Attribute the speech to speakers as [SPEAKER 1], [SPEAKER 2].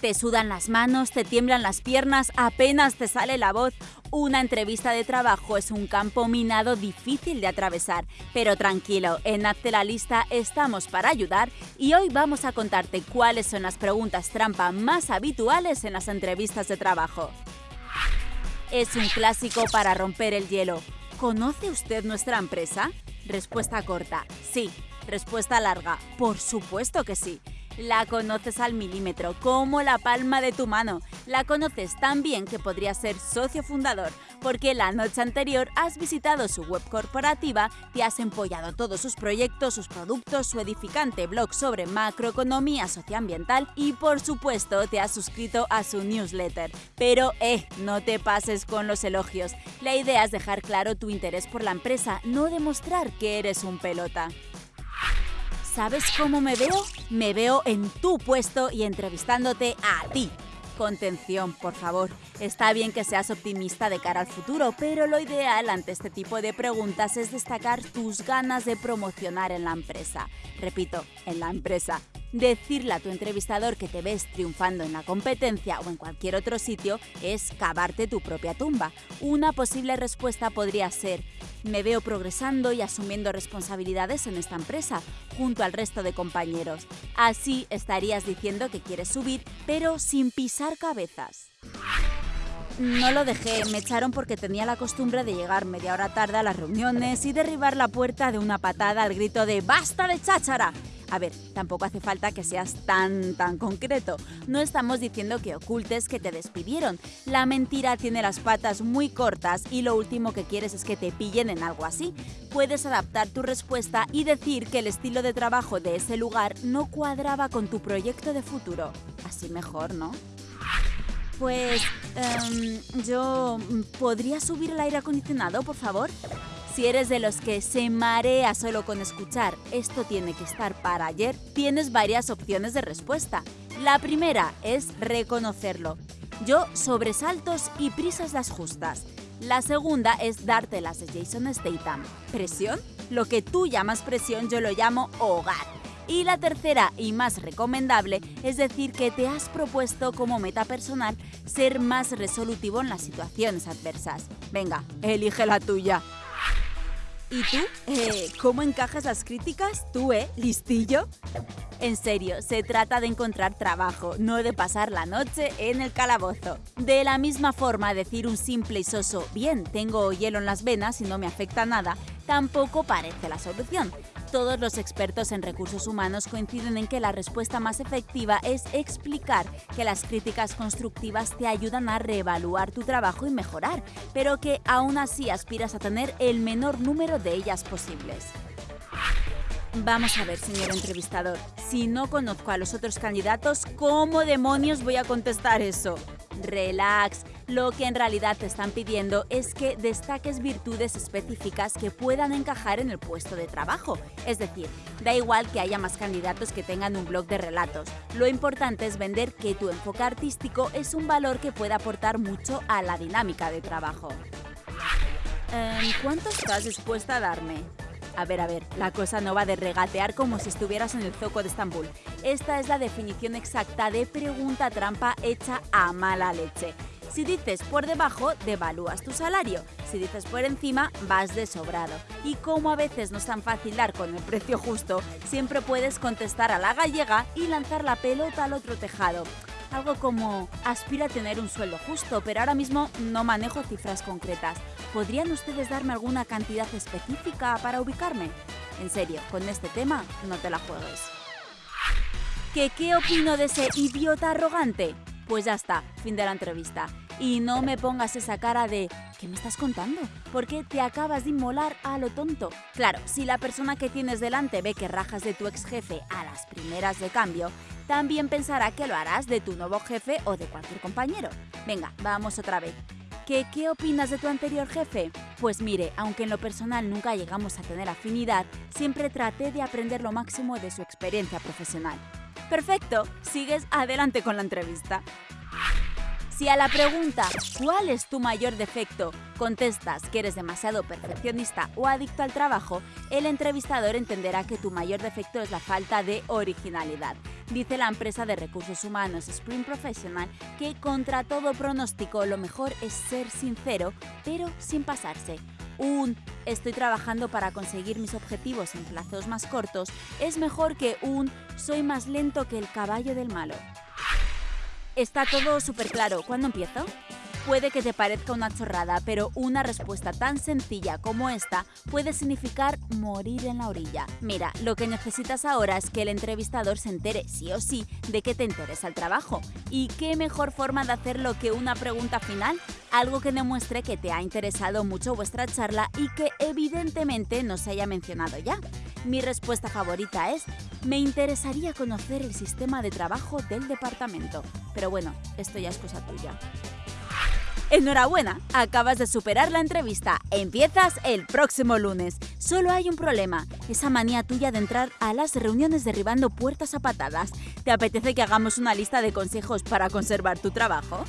[SPEAKER 1] Te sudan las manos, te tiemblan las piernas, apenas te sale la voz. Una entrevista de trabajo es un campo minado difícil de atravesar, pero tranquilo, en Hazte la Lista estamos para ayudar y hoy vamos a contarte cuáles son las preguntas trampa más habituales en las entrevistas de trabajo. Es un clásico para romper el hielo. ¿Conoce usted nuestra empresa? Respuesta corta, sí. Respuesta larga, por supuesto que sí. La conoces al milímetro, como la palma de tu mano. La conoces tan bien que podría ser socio fundador, porque la noche anterior has visitado su web corporativa, te has empollado todos sus proyectos, sus productos, su edificante blog sobre macroeconomía socioambiental y por supuesto te has suscrito a su newsletter. Pero eh, no te pases con los elogios. La idea es dejar claro tu interés por la empresa, no demostrar que eres un pelota. ¿Sabes cómo me veo? Me veo en tu puesto y entrevistándote a ti. Contención, por favor. Está bien que seas optimista de cara al futuro, pero lo ideal ante este tipo de preguntas es destacar tus ganas de promocionar en la empresa. Repito, en la empresa. Decirle a tu entrevistador que te ves triunfando en la competencia o en cualquier otro sitio es cavarte tu propia tumba. Una posible respuesta podría ser, me veo progresando y asumiendo responsabilidades en esta empresa, junto al resto de compañeros. Así estarías diciendo que quieres subir, pero sin pisar cabezas. No lo dejé, me echaron porque tenía la costumbre de llegar media hora tarde a las reuniones y derribar la puerta de una patada al grito de ¡Basta de cháchara! A ver, tampoco hace falta que seas tan, tan concreto. No estamos diciendo que ocultes que te despidieron. La mentira tiene las patas muy cortas y lo último que quieres es que te pillen en algo así. Puedes adaptar tu respuesta y decir que el estilo de trabajo de ese lugar no cuadraba con tu proyecto de futuro. Así mejor, ¿no? Pues em, yo... ¿Podría subir el aire acondicionado, por favor? Si eres de los que se marea solo con escuchar esto tiene que estar para ayer, tienes varias opciones de respuesta. La primera es reconocerlo. Yo sobresaltos y prisas las justas. La segunda es darte las de Jason Statham. ¿Presión? Lo que tú llamas presión yo lo llamo hogar. Y la tercera y más recomendable es decir que te has propuesto como meta personal ser más resolutivo en las situaciones adversas. Venga, elige la tuya. ¿Y tú? Eh, ¿Cómo encajas las críticas? ¿Tú, eh? ¿Listillo? En serio, se trata de encontrar trabajo, no de pasar la noche en el calabozo. De la misma forma, decir un simple y soso, bien, tengo hielo en las venas y no me afecta nada, tampoco parece la solución. Todos los expertos en recursos humanos coinciden en que la respuesta más efectiva es explicar que las críticas constructivas te ayudan a reevaluar tu trabajo y mejorar, pero que aún así aspiras a tener el menor número de ellas posibles. Vamos a ver, señor entrevistador, si no conozco a los otros candidatos, ¿cómo demonios voy a contestar eso? Relax, lo que en realidad te están pidiendo es que destaques virtudes específicas que puedan encajar en el puesto de trabajo. Es decir, da igual que haya más candidatos que tengan un blog de relatos. Lo importante es vender que tu enfoque artístico es un valor que puede aportar mucho a la dinámica de trabajo. Em, ¿Cuánto estás dispuesta a darme? A ver, a ver, la cosa no va de regatear como si estuvieras en el zoco de Estambul. Esta es la definición exacta de pregunta trampa hecha a mala leche. Si dices por debajo, devalúas tu salario. Si dices por encima, vas de sobrado. Y como a veces no es tan fácil dar con el precio justo, siempre puedes contestar a la gallega y lanzar la pelota al otro tejado. Algo como, aspira a tener un sueldo justo, pero ahora mismo no manejo cifras concretas. ¿Podrían ustedes darme alguna cantidad específica para ubicarme? En serio, con este tema no te la juegues. ¿Qué, qué opino de ese idiota arrogante? Pues ya está, fin de la entrevista. Y no me pongas esa cara de ¿qué me estás contando? Porque te acabas de inmolar a lo tonto. Claro, si la persona que tienes delante ve que rajas de tu ex jefe a las primeras de cambio, también pensará que lo harás de tu nuevo jefe o de cualquier compañero. Venga, vamos otra vez. ¿Qué, ¿Qué opinas de tu anterior jefe? Pues mire, aunque en lo personal nunca llegamos a tener afinidad, siempre traté de aprender lo máximo de su experiencia profesional. Perfecto, sigues adelante con la entrevista. Si a la pregunta ¿cuál es tu mayor defecto? contestas que eres demasiado perfeccionista o adicto al trabajo, el entrevistador entenderá que tu mayor defecto es la falta de originalidad. Dice la empresa de recursos humanos Spring Professional que contra todo pronóstico lo mejor es ser sincero, pero sin pasarse. Un estoy trabajando para conseguir mis objetivos en plazos más cortos es mejor que un soy más lento que el caballo del malo. Está todo súper claro. ¿Cuándo empiezo? Puede que te parezca una chorrada, pero una respuesta tan sencilla como esta puede significar morir en la orilla. Mira, lo que necesitas ahora es que el entrevistador se entere sí o sí de que te interesa el trabajo. ¿Y qué mejor forma de hacerlo que una pregunta final? Algo que demuestre que te ha interesado mucho vuestra charla y que evidentemente no se haya mencionado ya. Mi respuesta favorita es, me interesaría conocer el sistema de trabajo del departamento. Pero bueno, esto ya es cosa tuya. Enhorabuena, acabas de superar la entrevista. Empiezas el próximo lunes. Solo hay un problema, esa manía tuya de entrar a las reuniones derribando puertas a patadas. ¿Te apetece que hagamos una lista de consejos para conservar tu trabajo?